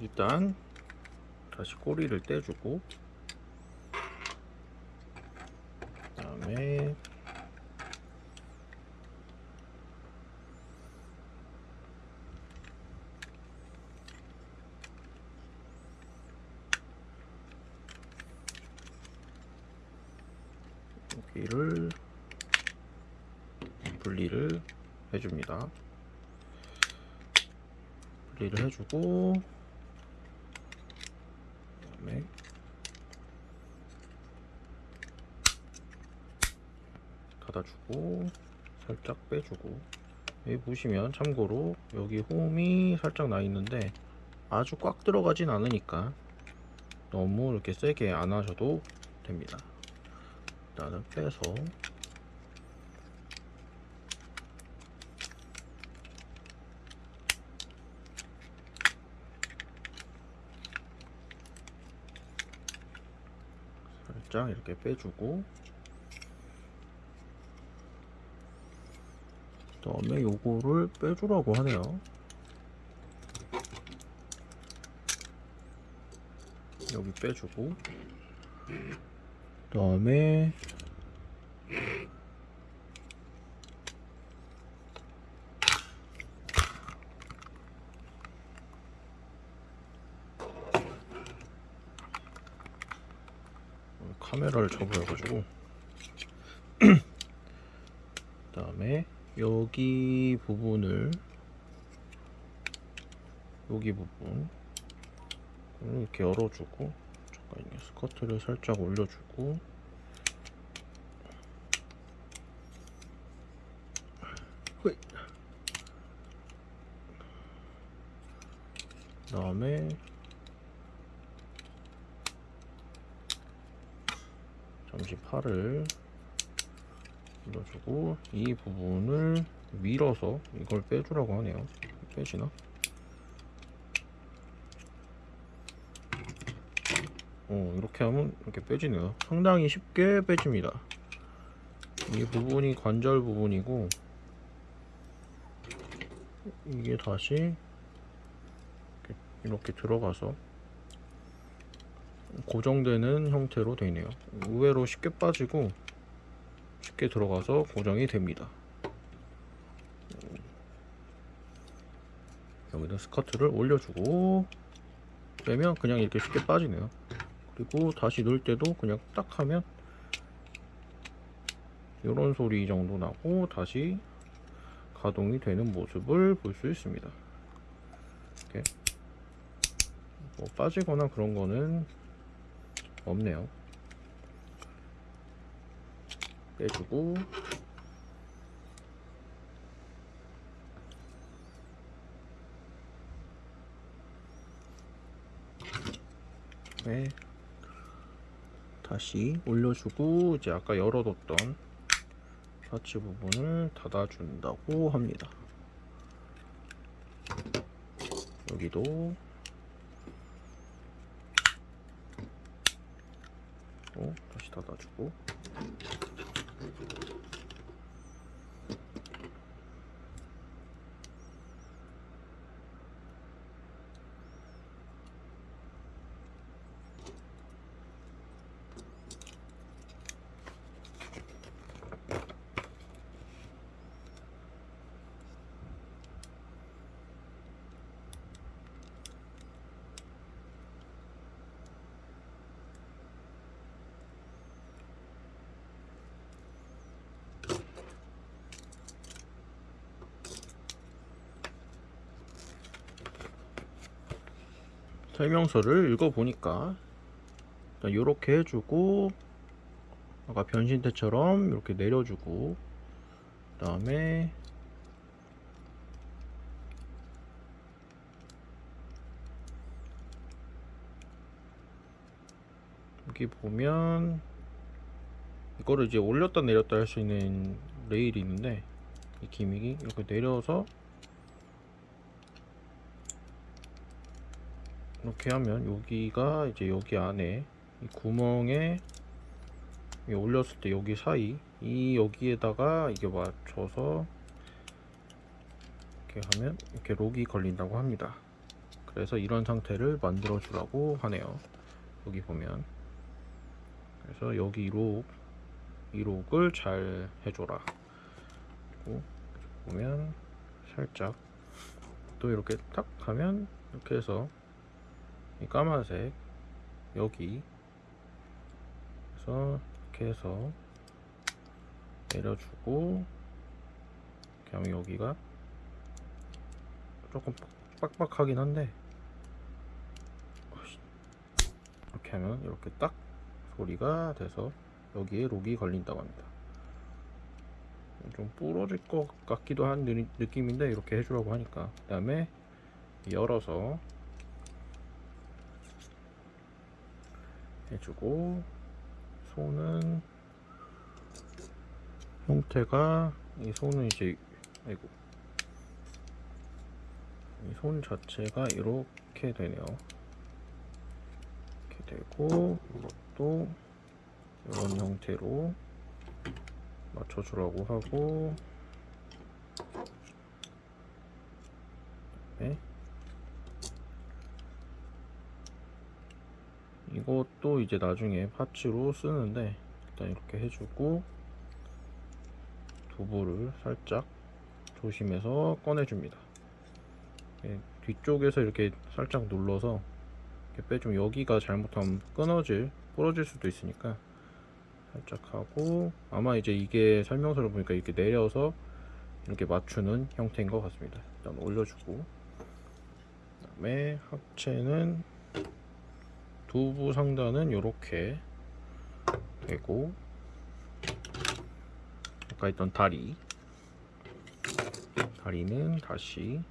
일단 다시 꼬리를 떼주고 그 다음에 여기를 분리를 해줍니다. 분리를 해주고 그다음에 닫아주고 살짝 빼주고. 여기 보시면 참고로 여기 홈이 살짝 나 있는데 아주 꽉 들어가진 않으니까 너무 이렇게 세게 안 하셔도 됩니다. 일단은 빼서. 살짝 이렇게 빼주고 다음에 요거를 빼주라고 하네요. 여기 빼주고. 그 다음에 카메라를 접어가지고. 그 다음에 여기 부분을 여기 부분 이렇게 열어주고 잠깐요 스커트를 살짝 올려주고 호이. 그다음에 잠시 팔을 눌러주고 이 부분을 밀어서 이걸 빼주라고 하네요. 빼지나? 어 이렇게 하면 이렇게 빼지네요. 상당히 쉽게 빼집니다. 이 부분이 관절 부분이고 이게 다시 이렇게, 이렇게 들어가서 고정되는 형태로 되네요. 의외로 쉽게 빠지고 쉽게 들어가서 고정이 됩니다. 여기다 스커트를 올려주고 빼면 그냥 이렇게 쉽게 빠지네요. 그리고 다시 넣을 때도 그냥 딱 하면 이런 소리 정도 나고 다시 가동이 되는 모습을 볼 수 있습니다. 이렇게. 뭐 빠지거나 그런 거는 없네요 빼주고. 네. 다시 올려주고 이제 아까 열어뒀던 파츠 부분을 닫아준다고 합니다. 여기도. 어, 다시 닫아주고 설명서를 읽어보니까 이렇게 해주고 아까 변신대처럼 이렇게 내려주고 그 다음에 여기 보면 이거를 이제 올렸다 내렸다 할 수 있는 레일이 있는데 이 기믹이 이렇게 내려서 이렇게 하면 여기가 이제 여기 안에 이 구멍에 이 올렸을 때 여기 사이 이 여기에다가 이게 맞춰서 이렇게 하면 이렇게 록이 걸린다고 합니다. 그래서 이런 상태를 만들어 주라고 하네요. 여기 보면. 그래서 여기 이록 이록을 잘 해줘라. 그리고 보면 살짝 또 이렇게 딱 하면 이렇게 해서 이 까만색 여기. 그래서 이렇게 해서 내려주고 하면 여기가 조금 빡빡하긴 한데. 이렇게 하면 이렇게 딱 소리가 돼서 여기에 록이 걸린다고 합니다. 좀 부러질 것 같기도 한 느- 느낌인데 이렇게 해주라고 하니까. 그 다음에 열어서 해주고 손은 형태가 이 손은 이제 아이고. 이 손 자체가 이렇게 되네요. 이렇게 되고 이것도 이런 형태로 맞춰주라고 하고. 네. 이것도 이제 나중에 파츠로 쓰는데 일단 이렇게 해주고 두부를 살짝 조심해서 꺼내줍니다. 예, 뒤쪽에서 이렇게 살짝 눌러서 이렇게 빼주면 여기가 잘못하면 끊어질, 부러질 수도 있으니까 살짝 하고 아마 이제 이게 설명서를 보니까 이렇게 내려서 이렇게 맞추는 형태인 것 같습니다. 일단 올려주고 그 다음에 합체는 두부 상단은 이렇게 되고 아까 있던 다리. 다리는 다시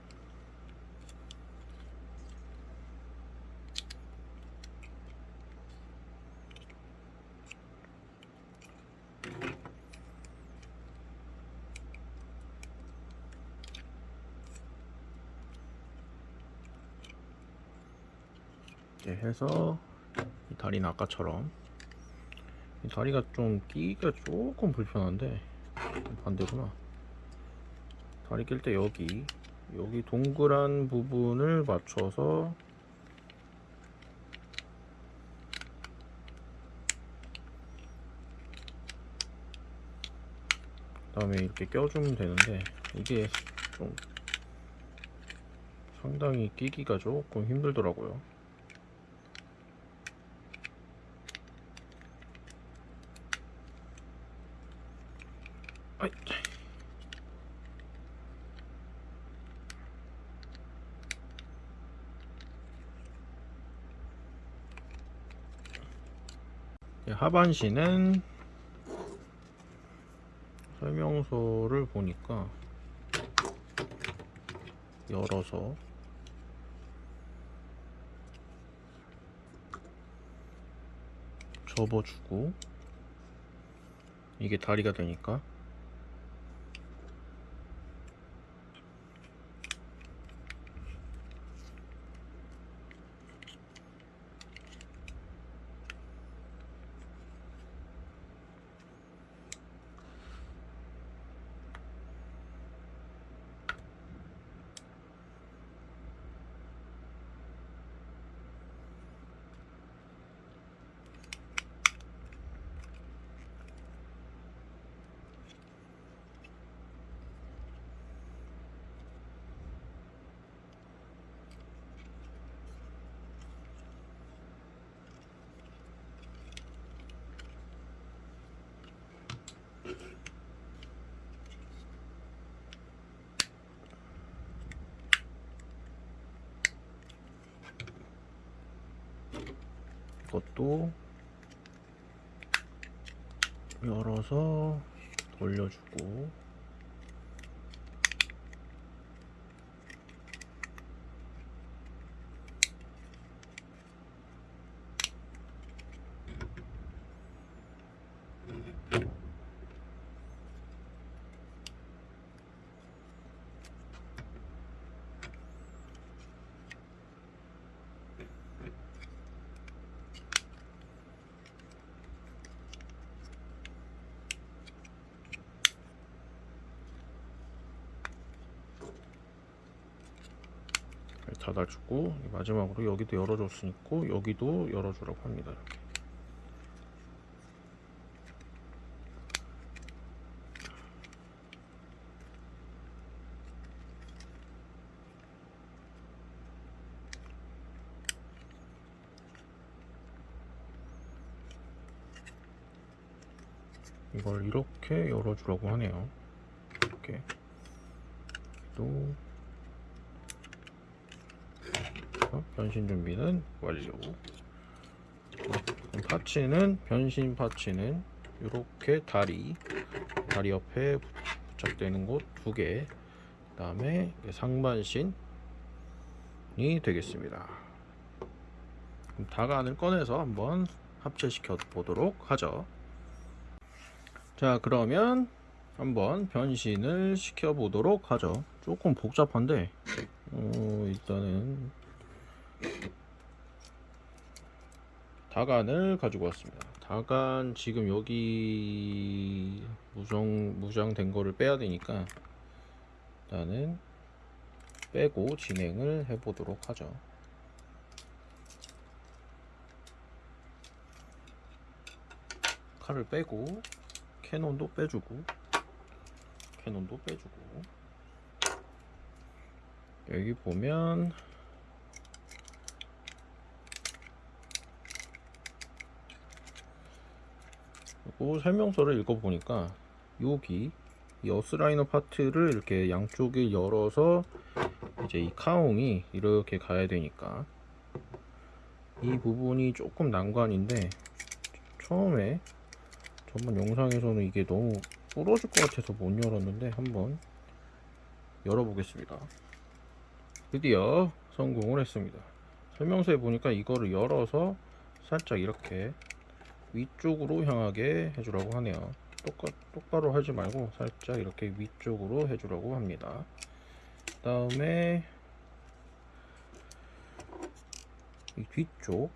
이렇게 해서 이 다리는 아까처럼 이 다리가 좀 끼기가 조금 불편한데 반대구나 다리 낄 때 여기 여기 동그란 부분을 맞춰서 그 다음에 이렇게 껴주면 되는데 이게 좀 상당히 끼기가 조금 힘들더라고요. 아이. 예, 하반신은 설명서를 보니까 열어서 접어주고 이게 다리가 되니까 것도 열어서 돌려주고 닫아주고 마지막으로 여기도 열어줬으니까 여기도 열어주라고 합니다. 이렇게. 이걸 이렇게 열어주라고 하네요. 이렇게 또 어, 변신 준비는 완료. 파츠는 변신 파츠는 이렇게 다리 다리 옆에 부착되는 곳 두 개. 그 다음에 상반신이 되겠습니다. 그럼 다간을 꺼내서 한번 합체시켜 보도록 하죠. 자 그러면 한번 변신을 시켜 보도록 하죠 조금 복잡한데 어, 일단은 다간을 가지고 왔습니다. 다간 지금 여기 무정 무장된 거를 빼야 되니까 일단은 빼고 진행을 해 보도록 하죠. 칼을 빼고 cannon도 빼주고 cannon도 빼주고. 여기 보면 설명서를 읽어보니까 여기 이 어스라이너 파트를 이렇게 양쪽에 열어서 이제 이 가온이 이렇게 가야 되니까 이 부분이 조금 난관인데 처음에 전번 영상에서는 이게 너무 부러질 것 같아서 못 열었는데 한번 열어보겠습니다. 드디어 성공을 했습니다. 설명서에 보니까 이거를 열어서 살짝 이렇게 위쪽으로 향하게 해주라고 하네요. 똑같, 똑바로 하지 말고 살짝 이렇게 위쪽으로 해주라고 합니다. 그 다음에 이 뒤쪽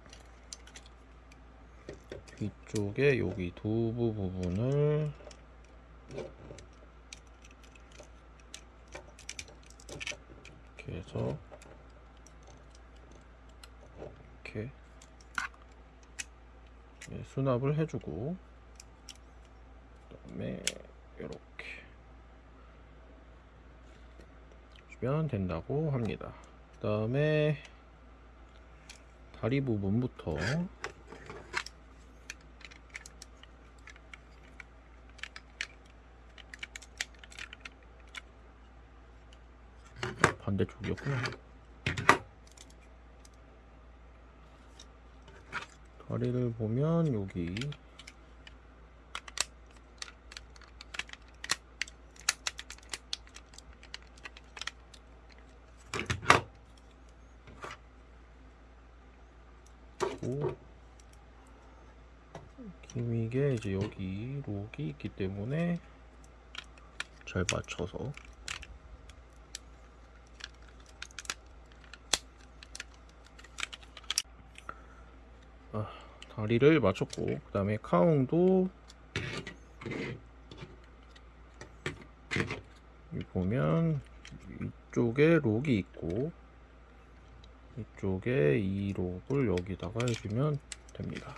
뒤쪽에 여기 두부 부분을 이렇게 해서 이렇게 네, 수납을 해주고 그다음에 이렇게 주면 된다고 합니다. 그 다음에 다리 부분부터 반대쪽이었구나. 다리를 보면 여기. 오 기믹에 이제 여기 록이 있기 때문에 잘 맞춰서 다리를 맞췄고 그 다음에 여기 보면 이쪽에 록이 있고 이쪽에 이 록을 여기다가 해주면 됩니다.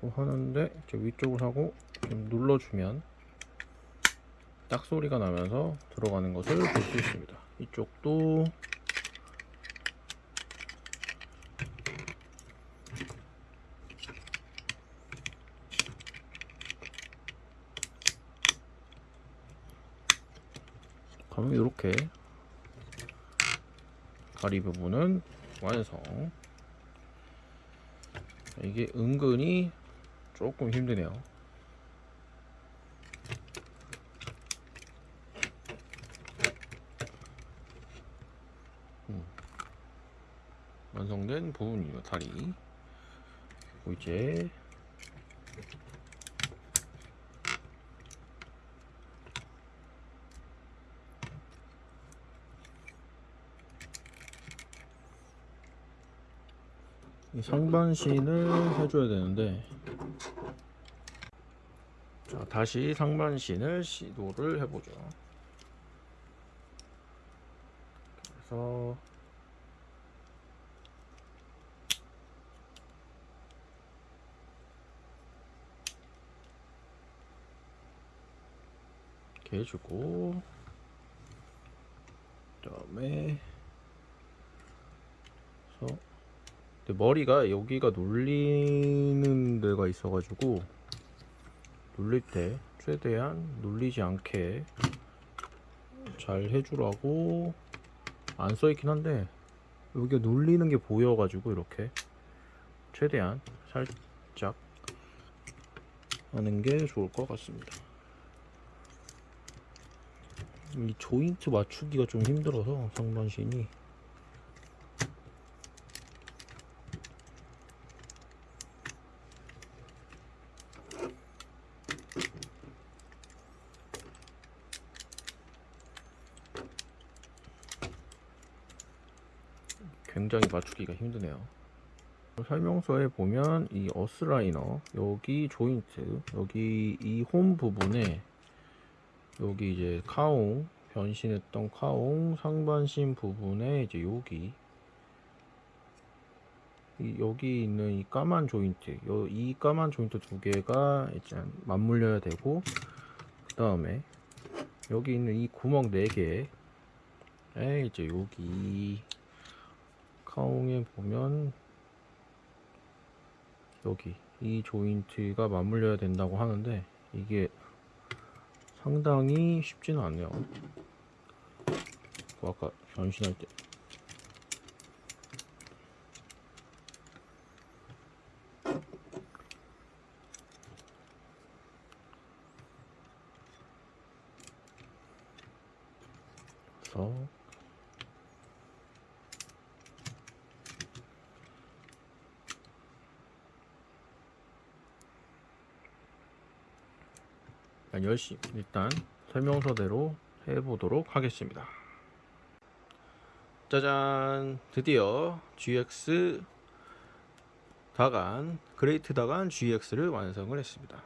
또 하는데 이제 위쪽을 하고 좀 눌러주면 딱 소리가 나면서 들어가는 것을 볼 수 있습니다. 이쪽도 그러면 이렇게. 다리 부분은 완성. 이게 은근히 조금 힘드네요. 음. 완성된 부분이요 다리. 그리고 이제 상반신을 해줘야 되는데. 자 다시 상반신을 시도를 해보죠. 그래서 이렇게 해주고 그 다음에 그래서 근데 머리가 여기가 눌리는 데가 있어가지고 눌릴 때 최대한 눌리지 않게 잘 해주라고 안 써있긴 한데 여기가 눌리는 게 보여가지고 이렇게 최대한 살짝 하는 게 좋을 것 같습니다. 이 조인트 맞추기가 좀 힘들어서 상반신이 굉장히 맞추기가 힘드네요. 설명서에 보면 이 어스라이너 여기 조인트 여기 이 홈 부분에 여기 이제 카옹 변신했던 카옹 상반신 부분에 이제 여기 이 여기 있는 이 까만 조인트 요, 이 까만 조인트 두 개가 이제 맞물려야 되고 그 다음에 여기 있는 이 구멍 네 개에 이제 여기 카옹에 보면 여기 이 조인트가 맞물려야 된다고 하는데 이게 상당히 쉽지는 않네요. 그 아까 변신할 때 그래서 일단 열심히 일단 설명서대로 해보도록 하겠습니다. 짜잔 드디어 GX 다간 그레이트 다간 GX를 완성을 했습니다.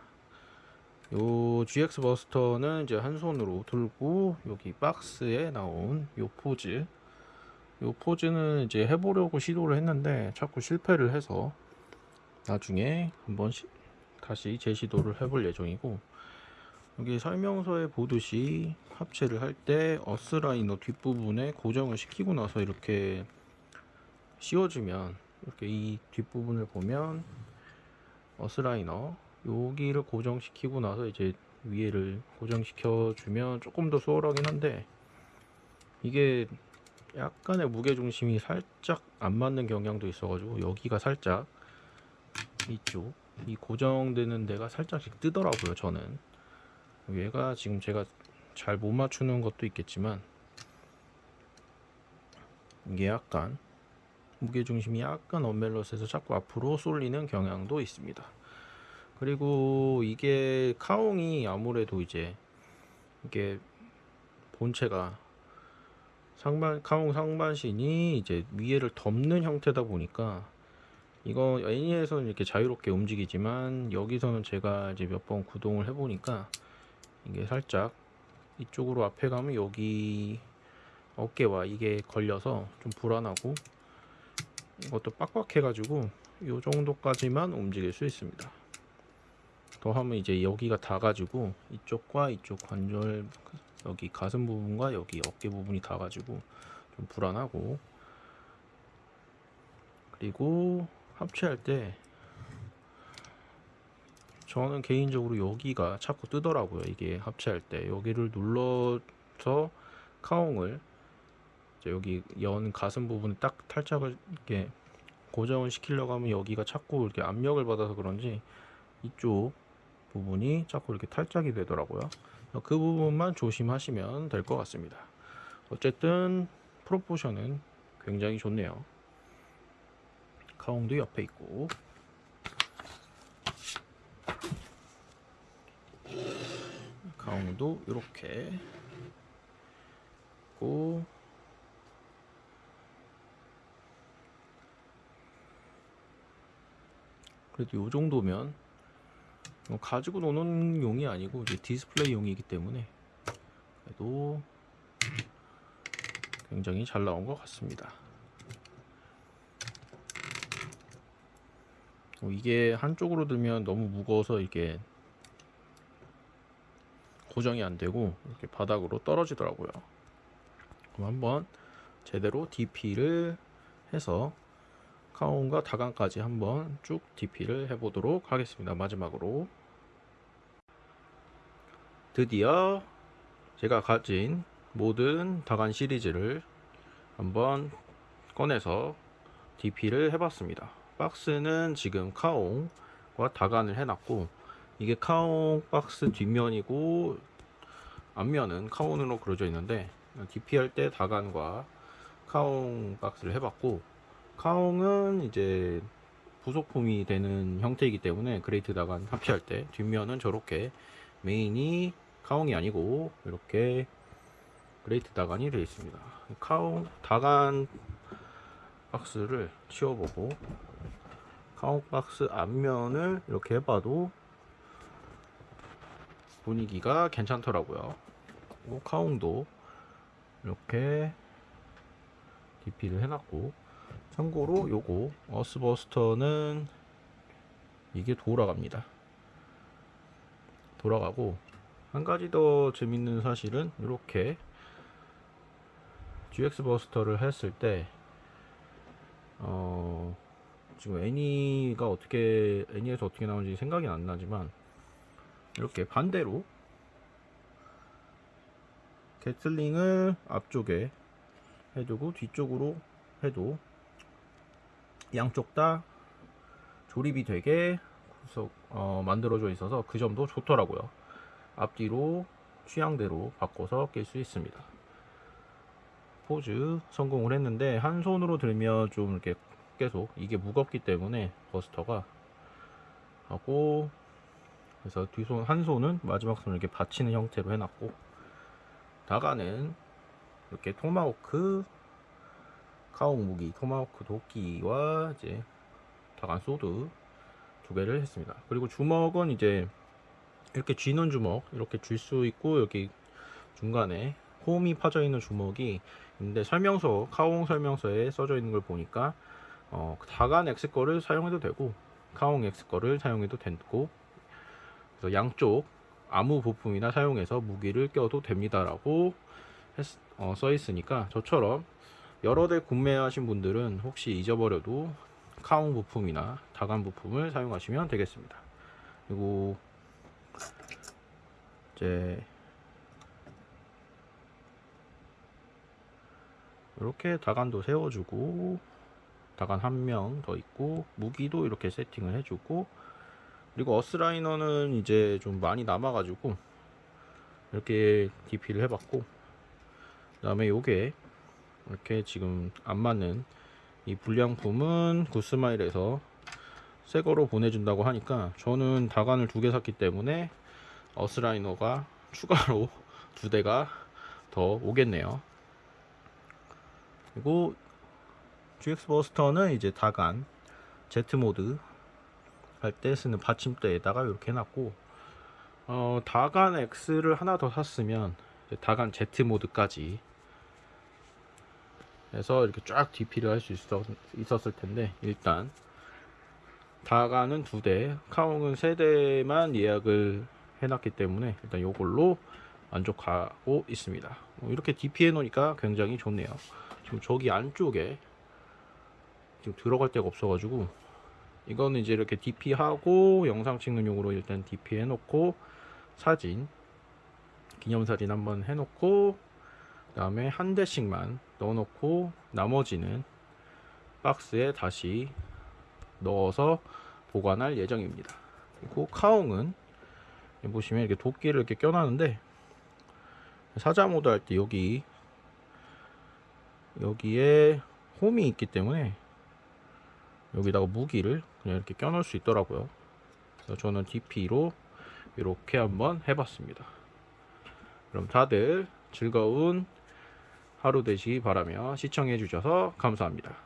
요 GX 버스터는 이제 한 손으로 들고 여기 박스에 나온 요 포즈 요 포즈는 이제 해보려고 시도를 했는데 자꾸 실패를 해서 나중에 한번 시, 다시 재시도를 해볼 예정이고 여기 설명서에 보듯이 합체를 할 때 어스라이너 뒷부분에 고정을 시키고 나서 이렇게 씌워주면 이렇게 이 뒷부분을 보면 어스라이너 여기를 고정시키고 나서 이제 위에를 고정시켜 주면 조금 더 수월하긴 한데 이게 약간의 무게중심이 살짝 안 맞는 경향도 있어 가지고 여기가 살짝 이쪽 이 고정되는 데가 살짝씩 뜨더라고요 저는 얘가 지금 제가 잘 못 맞추는 것도 있겠지만 이게 약간 무게중심이 약간 언밸런스해서 자꾸 앞으로 쏠리는 경향도 있습니다. 그리고 이게 카옹이 아무래도 이제 이게 본체가 상반 카옹 상반신이 이제 위에를 덮는 형태다 보니까 이거 애니에서는 이렇게 자유롭게 움직이지만 여기서는 제가 이제 몇 번 구동을 해보니까 이게 살짝 이쪽으로 앞에 가면 여기 어깨와 이게 걸려서 좀 불안하고 이것도 빡빡해 가지고 이 정도까지만 움직일 수 있습니다. 더 하면 이제 여기가 다 가지고 이쪽과 이쪽 관절 여기 가슴 부분과 여기 어깨 부분이 다 가지고 좀 불안하고. 그리고 합체할 때 저는 개인적으로 여기가 자꾸 뜨더라고요. 이게 합체할 때 여기를 눌러서 카옹을 여기 연 가슴 부분에 딱 탈착을 이렇게 고정을 시키려고 하면 여기가 자꾸 이렇게 압력을 받아서 그런지 이쪽 부분이 자꾸 이렇게 탈착이 되더라고요. 그 부분만 조심하시면 될 것 같습니다. 어쨌든 프로포션은 굉장히 좋네요. 카옹도 옆에 있고 가운도 이렇게 있고 그래도 이 정도면 뭐 가지고 노는 용이 아니고 이제 디스플레이 용이기 때문에 그래도 굉장히 잘 나온 것 같습니다. 어, 이게 한쪽으로 들면 너무 무거워서 이게 고정이 안 되고 이렇게 바닥으로 떨어지더라고요. 그럼 한번 제대로 DP를 해서 카운과 다간까지 한번 쭉 DP를 해보도록 하겠습니다. 마지막으로 드디어 제가 가진 모든 다간 시리즈를 한번 꺼내서 DP를 해봤습니다. 박스는 지금 카옹과 다간을 해놨고 이게 카옹 박스 뒷면이고 앞면은 카온으로 그려져 있는데 DP 할 때 다간과 카옹 박스를 해봤고 카옹은 이제 부속품이 되는 형태이기 때문에 그레이트 다간 합체할 때 뒷면은 저렇게 메인이 카옹이 아니고 이렇게 그레이트 다간이 되어 있습니다. 카옹 다간 박스를 치워보고 카옹 박스 앞면을 이렇게 해봐도 분위기가 괜찮더라고요. 카옹도 이렇게 DP를 해놨고 참고로 요거 어스버스터는 이게 돌아갑니다. 돌아가고 한 가지 더 재밌는 사실은 이렇게 GX 버스터를 했을 때 어, 지금 애니가 어떻게 애니에서 어떻게 나오는지 생각이 안 나지만 이렇게 반대로 게틀링을 앞쪽에 해두고 뒤쪽으로 해도 양쪽 다 조립이 되게 구석, 어, 만들어져 있어서 그 점도 좋더라고요. 앞뒤로 취향대로 바꿔서 낄 수 있습니다. 포즈 성공을 했는데 한 손으로 들면 좀 이렇게 계속 이게 무겁기 때문에 버스터가 하고 그래서 뒤손 한 손은 마지막 손을 이렇게 받치는 형태로 해놨고 다가는 이렇게 토마호크 카옹 무기 토마호크 도끼와 이제 다간 소드 두 개를 했습니다. 그리고 주먹은 이제 이렇게 쥐는 주먹 이렇게 쥘수 있고 여기 중간에 홈이 파져 있는 주먹이 있는데 설명서 카옹 설명서에 써져 있는 걸 보니까 어, 다간 X 거를 사용해도 되고 카옹 X 거를 사용해도 되고 그래서 양쪽 아무 부품이나 사용해서 무기를 껴도 됩니다라고 어, 써 있으니까 저처럼 여러 대 구매하신 분들은 혹시 잊어버려도 카옹 부품이나 다간 부품을 사용하시면 되겠습니다. 그리고 이제 이렇게 다간도 세워주고 다간 한 명 더 있고 무기도 이렇게 세팅을 해주고 그리고 어스라이너는 이제 좀 많이 남아가지고 이렇게 DP를 해봤고 그 다음에 요게 이렇게 지금 안 맞는 이 불량품은 구스마일에서 새 거로 보내준다고 하니까 저는 다간을 두 개 샀기 때문에 어스라이너가 추가로 두 대가 더 오겠네요. 그리고 GX 버스터는 이제 다간 Z 모드 할 때 쓰는 받침대에다가 이렇게 해놨고 어, 다간 X를 하나 더 샀으면 다간 Z 모드까지 해서 이렇게 쫙 DP를 할 수 있었을 텐데 일단 다가는 두 대, 카옹은 세 대만 예약을 해놨기 때문에 일단 이걸로 만족하고 있습니다. 뭐 이렇게 DP 해놓으니까 굉장히 좋네요. 지금 저기 안쪽에 지금 들어갈 데가 없어가지고 이거는 이제 이렇게 DP 하고 영상 찍는 용으로 일단 DP 해놓고 사진 기념사진 한번 해놓고 그 다음에 한 대씩만 넣어놓고 나머지는 박스에 다시 넣어서 보관할 예정입니다. 그리고 카옹은 보시면 이렇게 도끼를 이렇게 껴놨는데 사자 모드 할 때 여기 여기에 홈이 있기 때문에 여기다가 무기를 그냥 이렇게 껴놓을 수 있더라고요. 그래서 저는 DP로 이렇게 한번 해봤습니다. 그럼 다들 즐거운 하루 되시기 바라며 시청해 주셔서 감사합니다.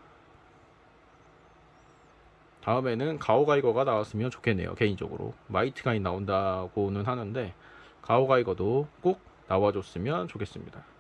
다음에는 가오가이거가 나왔으면 좋겠네요. 개인적으로. 마이트가이 나온다고는 하는데 가오가이거도 꼭 나와줬으면 좋겠습니다.